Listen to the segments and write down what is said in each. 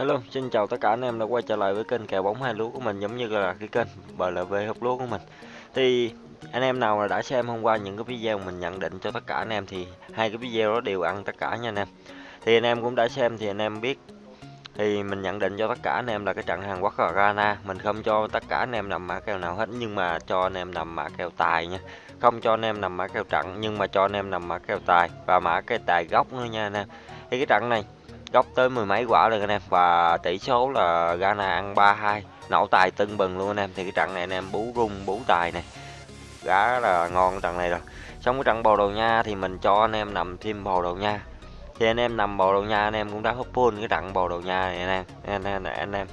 Hello, xin chào tất cả anh em đã quay trở lại với kênh kèo bóng hai lúa của mình giống như là cái kênh BLV hộp lúa của mình. Thì anh em nào đã xem hôm qua những cái video mình nhận định cho tất cả anh em thì hai cái video đó đều ăn tất cả nha anh em. Thì anh em cũng đã xem thì anh em biết thì mình nhận định cho tất cả anh em là cái trận Hàn Quốc và Ghana mình không cho tất cả anh em nằm mã kèo nào hết nhưng mà cho anh em nằm mã kèo tài nha không cho anh em nằm mã kèo trận nhưng mà cho anh em nằm mã kèo tài và mã cái tài gốc nữa nha anh em thì cái trận này góc tới mười mấy quả rồi anh em. Và tỷ số là Ghana ăn 3-2 nổ tài tưng bừng luôn anh em. Thì cái trận này anh em bú rung, bú tài này. Gá là ngon cái trận này rồi. Xong cái trận bồ đầu nha thì mình cho anh em nằm thêm bồ đầu nha. Thì anh em nằm bồ đầu nha anh em cũng đã hút full cái trận bồ đầu nha này anh em. Anh em này anh em.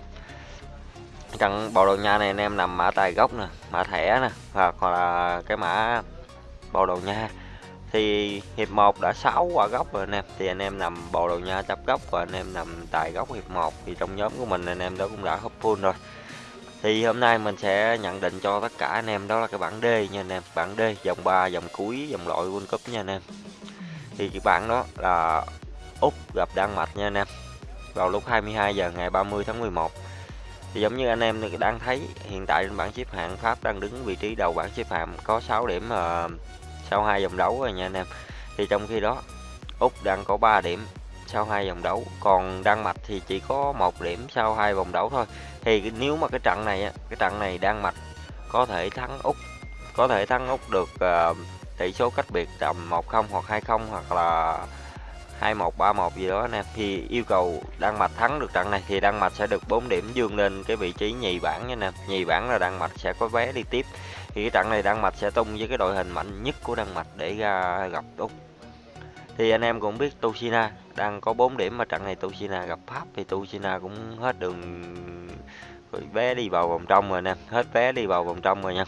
Trận bồ đầu nha này anh em nằm mã tài gốc nè, mã thẻ nè, hoặc là cái mã bồ đầu nha thì hiệp 1 đã 6 quả góc rồi anh em. Thì anh em nằm bồ đầu nha chấp góc và anh em nằm tại góc hiệp 1 thì trong nhóm của mình anh em đó cũng đã hấp full rồi. Thì hôm nay mình sẽ nhận định cho tất cả anh em đó là cái bảng D nha anh em. Bảng D dòng 3 dòng cuối dòng loại World Cup nha anh em. Thì cái bảng đó là Úc gặp Đan Mạch nha anh em. Vào lúc 22 giờ ngày 30 tháng 11 thì giống như anh em đang thấy hiện tại trên bảng xếp hạng Pháp đang đứng vị trí đầu bảng xếp hạng có 6 điểm uh, sau hai vòng đấu rồi nha anh em. Thì trong khi đó Úc đang có 3 điểm sau hai vòng đấu còn Đan Mạch thì chỉ có một điểm sau hai vòng đấu thôi. Thì nếu mà cái trận này cái trận này Đan Mạch có thể thắng Úc có thể thắng Úc được uh, tỷ số cách biệt tầm 1-0 hoặc 2-0 hoặc là 2-1 3-1 gì đó anh em thì yêu cầu Đan Mạch thắng được trận này thì Đan Mạch sẽ được 4 điểm dương lên cái vị trí nhì bảng nha anh em. Nhì bảng là Đan Mạch sẽ có vé đi tiếp thì cái trận này Đan Mạch sẽ tung với cái đội hình mạnh nhất của Đan Mạch để ra gặp Úc. Thì anh em cũng biết Tushina đang có 4 điểm mà trận này Tushina gặp Pháp thì Tushina cũng hết đường vé đi vào vòng trong rồi nè, hết vé đi vào vòng trong rồi nha.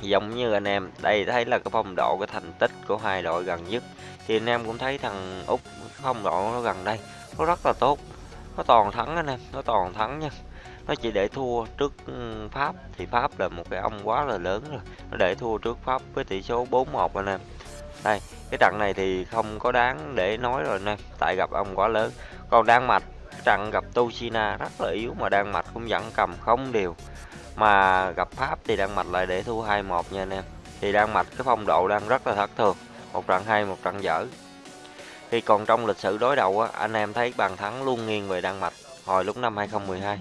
Giống như anh em, đây thấy là cái phong độ, cái thành tích của hai đội gần nhất. Thì anh em cũng thấy thằng úc phong độ nó gần đây, nó rất là tốt nó toàn thắng anh em, nó toàn thắng nha. Nó chỉ để thua trước ừ, pháp. Thì pháp là một cái ông quá là lớn rồi. Nó để thua trước pháp với tỷ số 4-1 anh em. Đây, cái trận này thì không có đáng để nói rồi anh em. Tại gặp ông quá lớn. Còn đan mạch trận gặp Toshina rất là yếu mà đan mạch cũng vẫn cầm không đều. Mà gặp Pháp thì Đan Mạch lại để thua 2-1 nha anh em. Thì Đan Mạch, cái phong độ đang rất là thất thường. Một trận hay, một trận dở. Khi còn trong lịch sử đối đầu, anh em thấy bàn thắng luôn nghiêng về Đan Mạch hồi lúc năm 2012.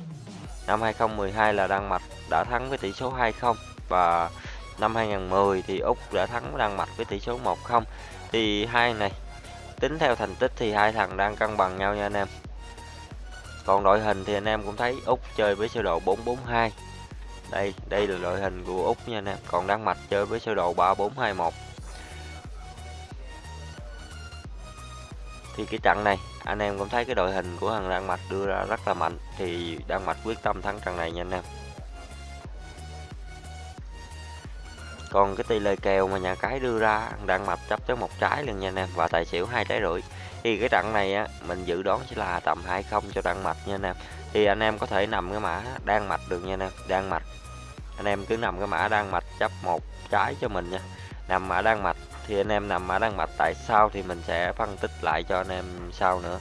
Năm 2012 là Đan Mạch đã thắng với tỷ số 2-0 và năm 2010 thì Úc đã thắng Đan Mạch với tỷ số 1-0. Thì hai này tính theo thành tích thì hai thằng đang cân bằng nhau nha anh em. Còn đội hình thì anh em cũng thấy Úc chơi với sơ đồ 442. Đây, đây là đội hình của Úc nha anh em. Còn Đan Mạch chơi với sơ đồ 3421. Thì cái trận này, anh em cũng thấy cái đội hình của thằng đan mạch đưa ra rất là mạnh, thì đan mạch quyết tâm thắng trận này nha anh em. Còn cái tỷ lệ kèo mà nhà cái đưa ra, đan mạch chấp tới một trái luôn nha anh em, và tài xỉu hai trái rưỡi. Thì cái trận này á, mình dự đoán chỉ là tầm 20 cho đan mạch nha anh em. Thì anh em có thể nằm cái mã đan mạch được nha anh em, đan mạch. Anh em cứ nằm cái mã đan mạch chấp một trái cho mình nha. Nằm mã đan mạch thì anh em nằm mã đan mạch tại sao thì mình sẽ phân tích lại cho anh em sau nữa.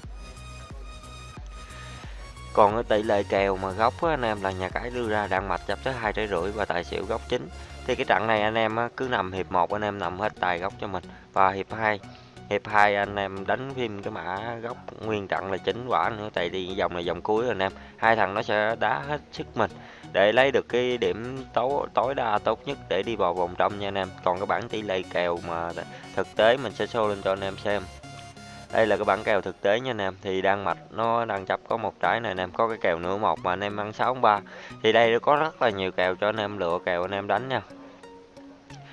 Còn cái tỷ lệ kèo mà góc á, anh em là nhà cái đưa ra đan mạch chấp tới hai trái rưỡi và tài xỉu góc chính. Thì cái trận này anh em á, cứ nằm hiệp 1 anh em nằm hết tài góc cho mình. Và hiệp 2 hiệp 2 anh em đánh phim cái mã góc nguyên trận là chính quả nữa tại vì dòng này dòng cuối rồi anh em. Hai thằng nó sẽ đá hết sức mình để lấy được cái điểm tối tối đa tốt nhất để đi vào vòng trong nha anh em. Còn cái bảng tỷ lệ kèo mà thực tế mình sẽ show lên cho anh em xem. Đây là cái bảng kèo thực tế nha anh em. Thì đang mạch nó đang chấp có một trái này anh em. Có cái kèo nửa một mà anh em ăn sáu ba. Thì đây có rất là nhiều kèo cho anh em, lựa kèo anh em đánh nha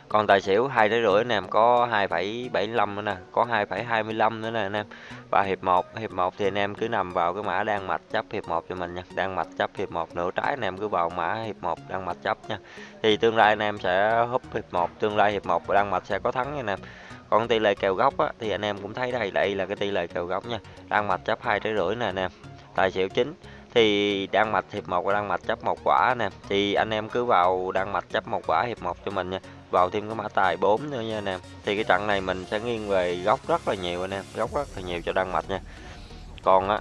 còn tài xỉu hai tới rưỡi anh em có 2,75 nữa nè có 2,25 nữa nè anh em. Và hiệp 1 hiệp 1 thì anh em cứ nằm vào cái mã đang mạch chấp hiệp 1 cho mình nha. Đang mạch chấp hiệp 1 nửa trái anh em cứ vào mã hiệp 1 đang mạch chấp nha. Thì tương lai anh em sẽ húp hiệp 1 tương lai hiệp 1 đang mạch sẽ có thắng nha anh em. Còn tỷ lệ kèo góc á, thì anh em cũng thấy đây đây là cái tỷ lệ kèo góc nha. Đang mạch chấp hai trái rưỡi nè anh em. Tài xỉu chính thì đang mạch hiệp một và đang mạch chấp một quả nè. Thì anh em cứ vào đang mạch chấp một quả hiệp một cho mình nha. Vào thêm cái mã tài 4 nữa nha anh em thì cái trận này mình sẽ nghiêng về góc rất là nhiều anh em, góc rất là nhiều cho đăng mạch nha. Còn á,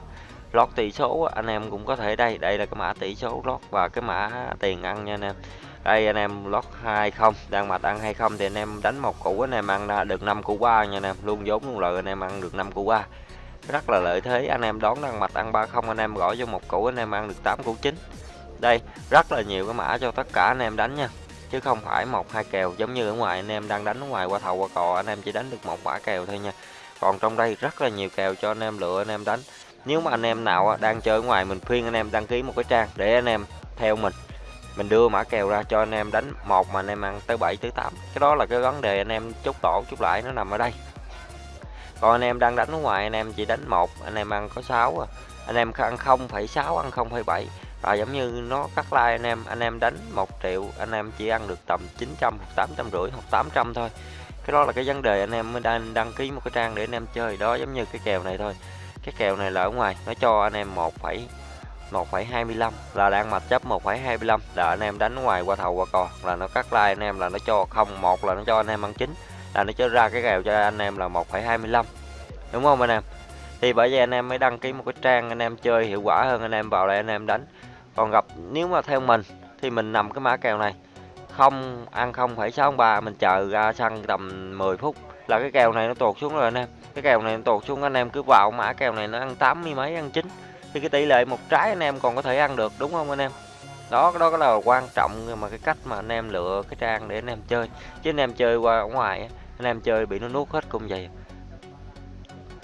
lót tỷ số anh em cũng có thể đây đây là cái mã tỷ số lót và cái mã tiền ăn nha anh em. Đây anh em, lót 20 đang mạch ăn 20 thì anh em đánh một củ, anh em ăn được 5 củ ba nha anh em. Luôn vốn luôn lợi, anh em ăn được 5 củ ba rất là lợi thế anh em đón đang mạch ăn 30 anh em gõ cho một củ anh em ăn được 8 củ chín đây rất là nhiều cái mã cho tất cả anh em đánh nha chứ không phải một hai kèo giống như ở ngoài anh em đang đánh ở ngoài qua thầu qua cò anh em chỉ đánh được một mã kèo thôi nha còn trong đây rất là nhiều kèo cho anh em lựa anh em đánh nếu mà anh em nào đang chơi ở ngoài mình khuyên anh em đăng ký một cái trang để anh em theo mình mình đưa mã kèo ra cho anh em đánh một mà anh em ăn tới 7 tới 8 cái đó là cái vấn đề anh em chốt tổ chút lại nó nằm ở đây còn anh em đang đánh ở ngoài anh em chỉ đánh một anh em ăn có 6 à. anh em ăn 0,6 ăn 0,7 và giống như nó cắt like anh em anh em đánh một triệu anh em chỉ ăn được tầm 900 hoặc 800 rưỡi hoặc 800 thôi cái đó là cái vấn đề anh em mới đang đăng ký một cái trang để anh em chơi đó giống như cái kèo này thôi cái kèo này là ở ngoài nó cho anh em 1, 1,25 là đang mặt chấp 1,25 là anh em đánh ngoài qua thầu qua cò là nó cắt like anh em là nó cho không một là nó cho anh em ăn chính là nó cho ra cái kèo cho anh em là 1,25 đúng không anh em thì bởi vậy anh em mới đăng ký một cái trang anh em chơi hiệu quả hơn anh em vào đây anh em đánh còn gặp nếu mà theo mình thì mình nằm cái mã kèo này không ăn 0,63 mình chờ ra sân tầm 10 phút là cái kèo này nó tuột xuống rồi anh em cái kèo này nó tuột xuống anh em cứ vào mã kèo này nó ăn 80 mấy ăn chín thì cái tỷ lệ một trái anh em còn có thể ăn được đúng không anh em đó đó là quan trọng mà cái cách mà anh em lựa cái trang để anh em chơi chứ anh em chơi qua ở ngoài anh em chơi bị nó nuốt hết cung vậy.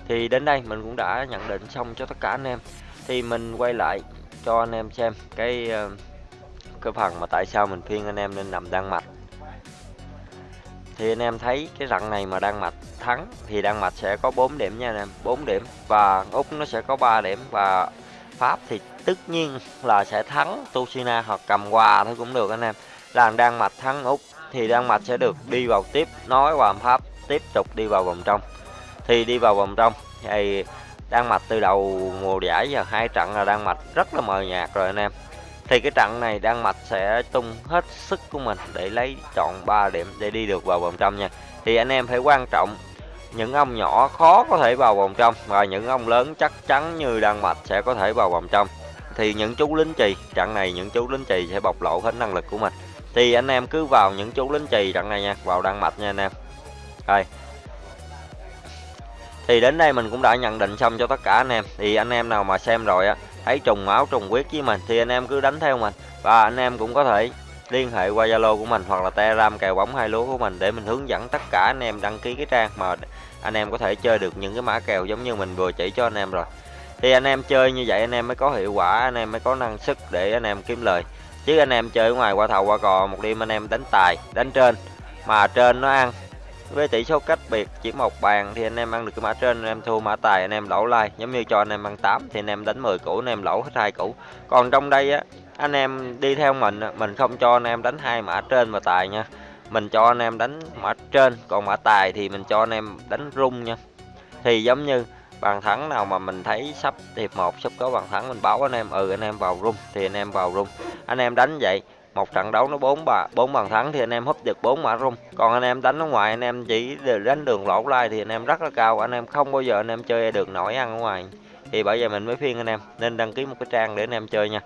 Thì đến đây mình cũng đã nhận định xong cho tất cả anh em. Thì mình quay lại cho anh em xem cái ờ, cái phần mà tại sao mình khuyên anh em nên nằm đan mạch. Thì anh em thấy cái rặng này mà đan mạch thắng thì đan mạch sẽ có 4 điểm nha anh em 4 điểm. Và úc nó sẽ có 3 điểm và pháp thì tất nhiên là sẽ thắng Tushina hoặc cầm quà thôi cũng được anh em. Là đan mạch thắng úc thì đan mạch sẽ được đi vào tiếp, nói và pháp, tiếp tục đi vào vòng trong. Thì đi vào vòng trong, thì Đan Mạch từ đầu mùa giải giờ hai trận là Đan Mạch rất là mờ nhạt rồi anh em. Thì cái trận này Đan Mạch sẽ tung hết sức của mình để lấy chọn 3 điểm để đi được vào vòng trong nha. Thì anh em phải quan trọng những ông nhỏ khó có thể vào vòng trong và những ông lớn chắc chắn như Đan Mạch sẽ có thể vào vòng trong. Thì những chú lính chì, trận này những chú lính chì sẽ bộc lộ hết năng lực của mình thì anh em cứ vào những chú lính trì trận này nha vào Đan Mạch nha anh em rồi thì đến đây mình cũng đã nhận định xong cho tất cả anh em thì anh em nào mà xem rồi á thấy trùng máu trùng huyết với mình thì anh em cứ đánh theo mình và anh em cũng có thể liên hệ qua Zalo của mình hoặc là Telegram kèo bóng hai lúa của mình để mình hướng dẫn tất cả anh em đăng ký cái trang mà anh em có thể chơi được những cái mã kèo giống như mình vừa chỉ cho anh em rồi thì anh em chơi như vậy anh em mới có hiệu quả anh em mới có năng sức để anh em kiếm lời chứ anh em chơi ở ngoài qua thầu qua cò một đêm anh em đánh tài đánh trên mà trên nó ăn với tỷ số cách biệt chỉ một bàn thì anh em ăn được cái mã trên anh em thua mã tài anh em lỗ lai giống như cho anh em ăn 8 thì anh em đánh 10 củ anh em lỗ hết hai củ còn trong đây á anh em đi theo mình mình không cho anh em đánh hai mã trên và tài nha mình cho anh em đánh mã trên còn mã tài thì mình cho anh em đánh rung nha thì giống như bàn thắng nào mà mình thấy sắp hiệp một sắp có bàn thắng mình báo anh em ừ anh em vào rung thì anh em vào rung anh em đánh vậy một trận đấu nó bốn bà bốn bàn thắng thì anh em húp được bốn mã rung còn anh em đánh ở ngoài anh em chỉ đánh đường lỗ lai thì anh em rất là cao anh em không bao giờ anh em chơi được nổi ăn ở ngoài thì bởi vậy mình mới khuyên anh em nên đăng ký một cái trang để anh em chơi nha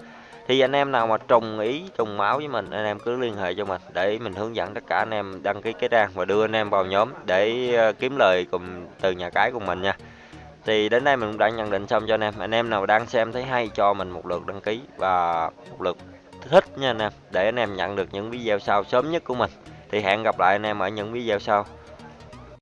thì anh em nào mà trùng ý trùng máu với mình anh em cứ liên hệ cho mình để mình hướng dẫn tất cả anh em đăng ký cái trang và đưa anh em vào nhóm để kiếm lời cùng từ nhà cái của mình nha thì đến đây mình cũng đã nhận định xong cho anh em. Anh em nào đang xem thấy hay cho mình một lượt đăng ký và một lượt thích nha anh em, để anh em nhận được những video sau sớm nhất của mình. Thì hẹn gặp lại anh em ở những video sau.